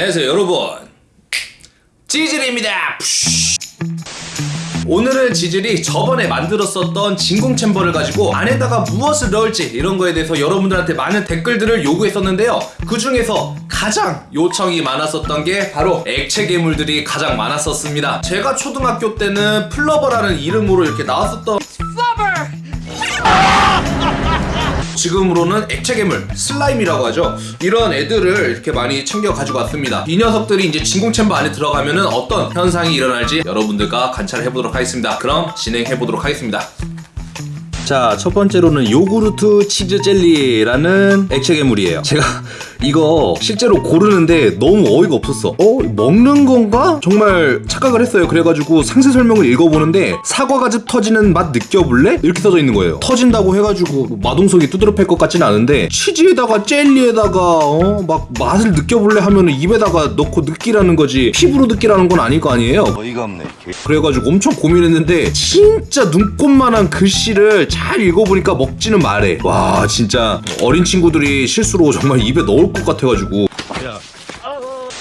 안녕하세요 여러분. 찌질입니다. 오늘은 지질이 저번에 만들었었던 진공 챔버를 가지고 안에다가 무엇을 넣을지 이런 거에 대해서 여러분들한테 많은 댓글들을 요구했었는데요. 그 중에서 가장 요청이 많았었던 게 바로 액체 괴물들이 가장 많았었습니다. 제가 초등학교 때는 플러버라는 이름으로 이렇게 나왔었던 지금으로는 액체 괴물 슬라임이라고 하죠. 이런 애들을 이렇게 많이 챙겨 가지고 왔습니다. 이 녀석들이 이제 진공 챔버 안에 들어가면 은 어떤 현상이 일어날지 여러분들과 관찰을 해보도록 하겠습니다. 그럼 진행해 보도록 하겠습니다. 자, 첫 번째로는 요구르트 치즈 젤리라는 액체 괴물이에요. 제가 이거 실제로 고르는데 너무 어이가 없었어. 어? 먹는 건가? 정말 착각을 했어요. 그래가지고 상세 설명을 읽어보는데 사과가즙 터지는 맛 느껴볼래? 이렇게 써져 있는 거예요. 터진다고 해가지고 마동석이 두드러 팰 것 같지는 않은데 치즈에다가 젤리에다가 어? 막 맛을 느껴볼래 하면은 입에다가 넣고 느끼라는 거지 피부로 느끼라는 건 아닐 거 아니에요. 어이가 없네. 그래가지고 엄청 고민했는데 진짜 눈꽃만한 글씨를 잘 읽어보니까 먹지는 말해 와 진짜 어린 친구들이 실수로 정말 입에 넣을 것 같아가지고.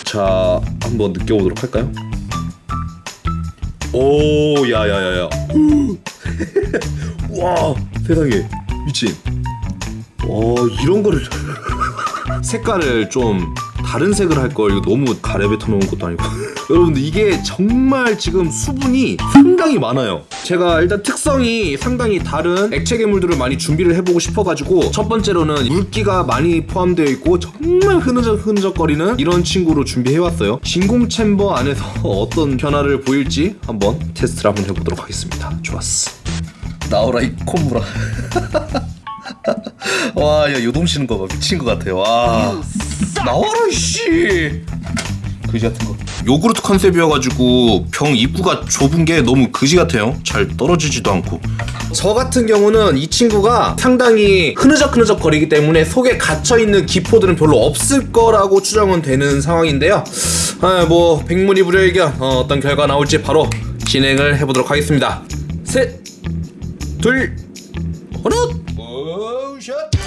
자 한번 느껴보도록 할까요? 오 야야야야. 와 세상에. 미친. 와 이런 거를. 색깔을 좀 다른 색을 할 걸. 이거 너무 가래 뱉어 놓은 것도 아니고. 여러분들 이게 정말 지금 수분이 상당히 많아요. 제가 일단 특성이 상당히 다른 액체 괴물들을 많이 준비를 해보고 싶어가지고 첫 번째로는 물기가 많이 포함되어 있고 정말 흐느적 흐느적거리는 이런 친구로 준비해왔어요. 진공 챔버 안에서 어떤 변화를 보일지 한번 테스트를 한번 해보도록 하겠습니다. 좋았어. 나오라 이 콧물아. 와, 야, 요동치는 거 봐. 미친 것 같아. 와. 나와라, 이씨. 그지 같은 거. 요구르트 컨셉이어가지고 병 입구가 좁은 게 너무 그지 같아요. 잘 떨어지지도 않고. 저 같은 경우는 이 친구가 상당히 흐느적흐느적 거리기 때문에 속에 갇혀있는 기포들은 별로 없을 거라고 추정은 되는 상황인데요. 아, 뭐, 백문이 불여일견 어, 어떤 결과 나올지 바로 진행을 해보도록 하겠습니다. 셋, 둘, 하나. 오샷.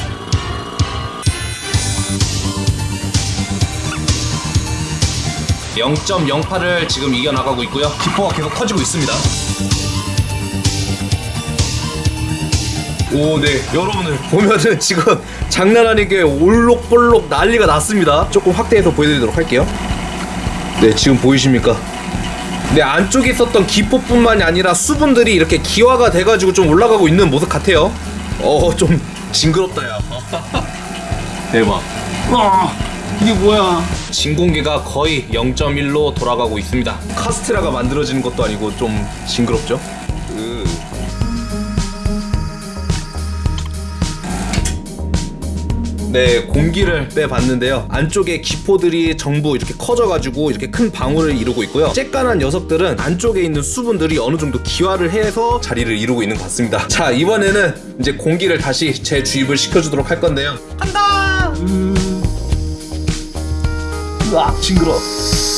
(0.08을) 지금 이겨나가고 있고요 기포가 계속 터지고 있습니다 오, 네. 여러분들 보면은 지금 장난 아니게 올록볼록 난리가 났습니다. 조금 확대해서 보여드리도록 할게요. 네, 지금 보이십니까? 네, 안쪽에 있었던 기포뿐만이 아니라 수분들이 이렇게 기화가 돼가지고 좀 올라가고 있는 모습 같아요. 어, 좀 징그럽다, 야. 대박. 와, 이게 뭐야? 진공기가 거의 0.1로 돌아가고 있습니다. 카스테라가 만들어지는 것도 아니고 좀 징그럽죠? 으. 네, 공기를 빼봤는데요. 안쪽에 기포들이 전부 이렇게 커져가지고 이렇게 큰 방울을 이루고 있고요. 쬐깐한 녀석들은 안쪽에 있는 수분들이 어느 정도 기화를 해서 자리를 이루고 있는 것 같습니다. 자, 이번에는 이제 공기를 다시 재주입을 시켜주도록 할 건데요. 간다! 으악, 징그러.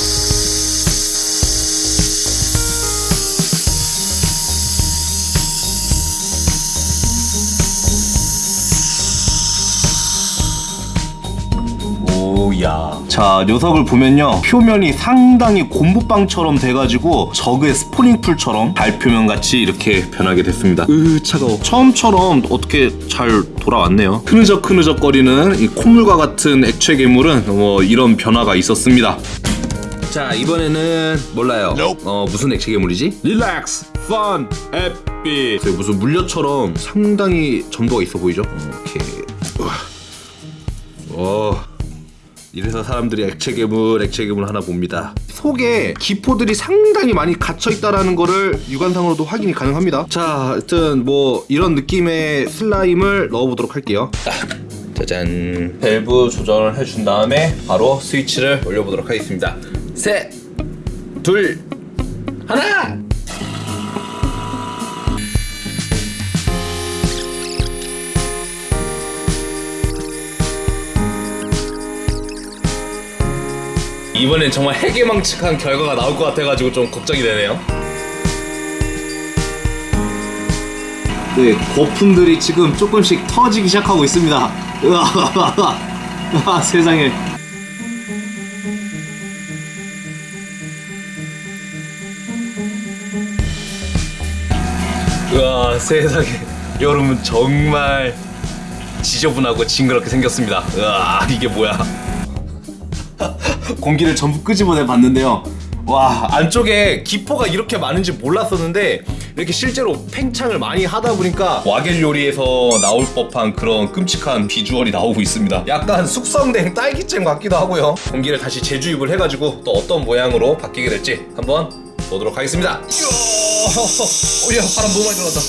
오야. 자, 녀석을 보면요. 표면이 상당히 곰부빵처럼 돼가지고 저그의 스포닝풀처럼 달표면 같이 이렇게 변하게 됐습니다. 으, 차가워. 처음처럼 어떻게 잘 돌아왔네요. 흐느적 흐느적거리는 이 콧물과 같은 액체 괴물은 뭐 이런 변화가 있었습니다. 자, 이번에는 몰라요. 어, 무슨 액체 괴물이지? 릴렉스, 펀, 해피. 무슨 물려처럼 상당히 점도가 있어 보이죠? 오케이. 우와. 어. 이래서 사람들이 액체 괴물, 액체 괴물 하나 봅니다. 속에 기포들이 상당히 많이 갇혀 있다라는 거를 육안상으로도 확인이 가능합니다. 자, 하여튼 뭐 이런 느낌의 슬라임을 넣어보도록 할게요. 짜잔. 밸브 조정을 해준 다음에 바로 스위치를 올려보도록 하겠습니다. 셋, 둘, 하나. 이번엔 정말 해계망측한 결과가 나올 것 같아가지고 좀 걱정이 되네요. 네 거품들이 지금 조금씩 터지기 시작하고 있습니다. 으아, 아, 세상에. 으아 세상에. 여러분 정말 지저분하고 징그럽게 생겼습니다. 으아 이게 뭐야? 공기를 전부 끄집어내 봤는데요. 와 안쪽에 기포가 이렇게 많은지 몰랐었는데 이렇게 실제로 팽창을 많이 하다 보니까 와겔 요리에서 나올 법한 그런 끔찍한 비주얼이 나오고 있습니다. 약간 숙성된 딸기잼 같기도 하고요. 공기를 다시 재주입을 해가지고 또 어떤 모양으로 바뀌게 될지 한번 보도록 하겠습니다. 이야, 바람 너무 많이 들어간다.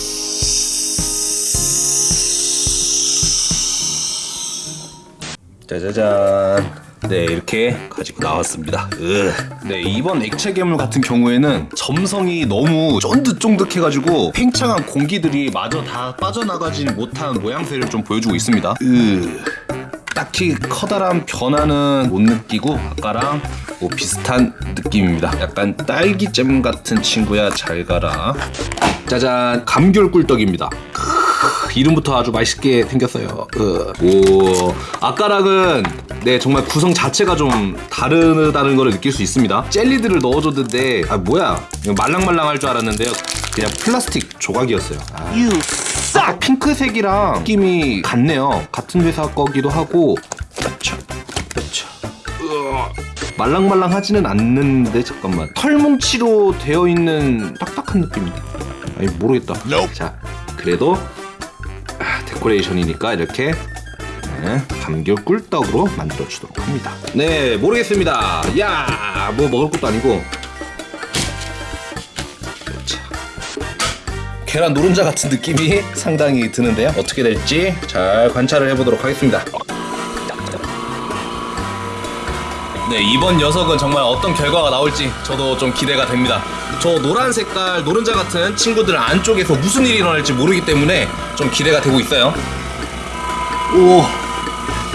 짜자잔. 네 이렇게 가지고 나왔습니다. 으. 네 이번 액체 괴물 같은 경우에는 점성이 너무 쫀득쫀득해가지고 팽창한 공기들이 마저 다 빠져나가진 못한 모양새를 좀 보여주고 있습니다. 으. 딱히 커다란 변화는 못 느끼고 아까랑 뭐 비슷한 느낌입니다. 약간 딸기잼 같은 친구야 잘 가라. 짜잔 감귤 꿀떡입니다. 크, 이름부터 아주 맛있게 생겼어요. 으. 오 아까랑은 네 정말 구성 자체가 좀 다르다는 걸 느낄 수 있습니다. 젤리들을 넣어줬는데 아 뭐야 말랑말랑할 줄 알았는데요. 그냥 플라스틱 조각이었어요. 아. 싹 핑크색이랑 느낌이 같네요. 같은 회사 거기도 하고. 그렇죠. 그렇죠. 말랑말랑하지는 않는데 잠깐만 털뭉치로 되어 있는 딱딱한 느낌인데 아니 모르겠다 자 그래도 아, 데코레이션이니까 이렇게 네, 감귤 꿀떡으로 만들어 주도록 합니다. 네 모르겠습니다. 야 뭐 먹을 것도 아니고. 자 계란 노른자 같은 느낌이 상당히 드는데요. 어떻게 될지 잘 관찰을 해보도록 하겠습니다 네 이번 녀석은 정말 어떤 결과가 나올지 저도 좀 기대가 됩니다. 저 노란 색깔 노른자 같은 친구들 안쪽에서 무슨 일이 일어날지 모르기 때문에 좀 기대가 되고 있어요. 오,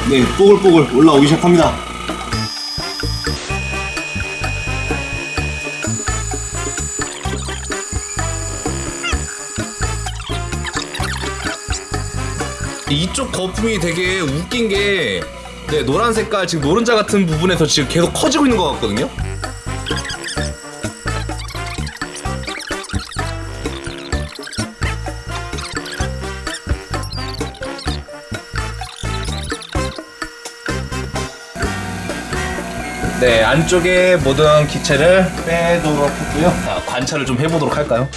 네 뽀글뽀글 올라오기 시작합니다. 이쪽 거품이 되게 웃긴 게 네, 노란 색깔 지금 노른자 같은 부분에서 지금 계속 커지고 있는 것 같거든요. 네, 안쪽에 모든 기체를 빼도록 했고요. 자, 관찰을 좀 해보도록 할까요?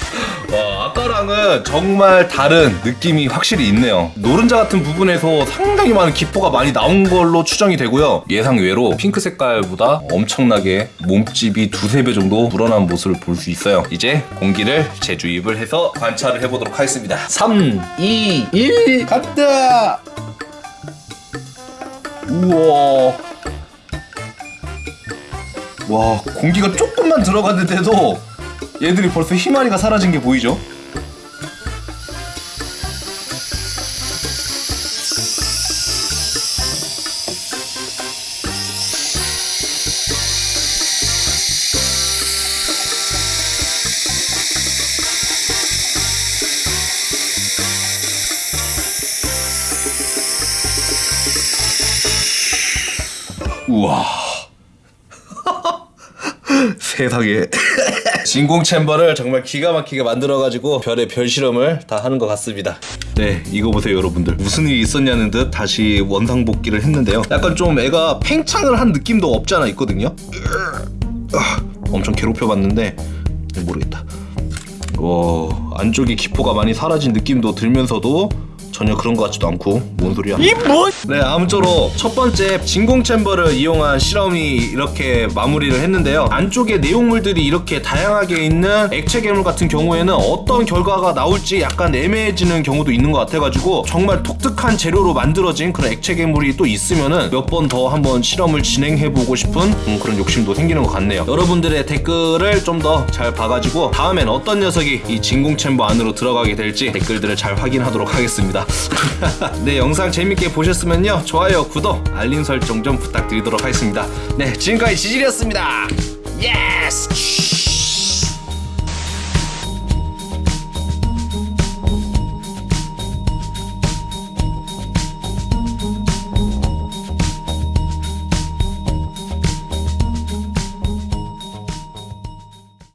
와, 아까랑은 정말 다른 느낌이 확실히 있네요. 노른자 같은 부분에서 상당히 많은 기포가 많이 나온 걸로 추정이 되고요. 예상 외로 핑크 색깔보다 엄청나게 몸집이 두세 배 정도 불어난 모습을 볼 수 있어요. 이제 공기를 재주입을 해서 관찰을 해보도록 하겠습니다. 3, 2, 1, 간다! 우와. 와 공기가 조금만 들어갔는데도 얘들이 벌써 희마리가 사라진 게 보이죠? 우와 세상에 진공 챔버를 정말 기가 막히게 만들어가지고 별의 별 실험을 다 하는 것 같습니다. 네, 이거 보세요, 여러분들. 무슨 일이 있었냐는 듯 다시 원상복귀를 했는데요. 약간 좀 애가 팽창을 한 느낌도 없지 않아 있거든요. 아, 엄청 괴롭혀봤는데 모르겠다. 와, 안쪽에 기포가 많이 사라진 느낌도 들면서도 전혀 그런 것 같지도 않고 뭔 소리야? 이 뭐? 네 아무쪼록 첫 번째 진공 챔버를 이용한 실험이 이렇게 마무리를 했는데요. 안쪽에 내용물들이 이렇게 다양하게 있는 액체 괴물 같은 경우에는 어떤 결과가 나올지 약간 애매해지는 경우도 있는 것 같아가지고 정말 독특한 재료로 만들어진 그런 액체 괴물이 또 있으면은 몇 번 더 한번 실험을 진행해보고 싶은 음, 그런 욕심도 생기는 것 같네요. 여러분들의 댓글을 좀 더 잘 봐가지고 다음엔 어떤 녀석이 이 진공 chamber 안으로 들어가게 될지 댓글들을 잘 확인하도록 하겠 습니다. 네 영상 재밌게 보셨으면요. 좋아요 구독 알림 설정 좀 부탁드리도록 하겠습니다. 네 지금까지 지질이었습니다. Yes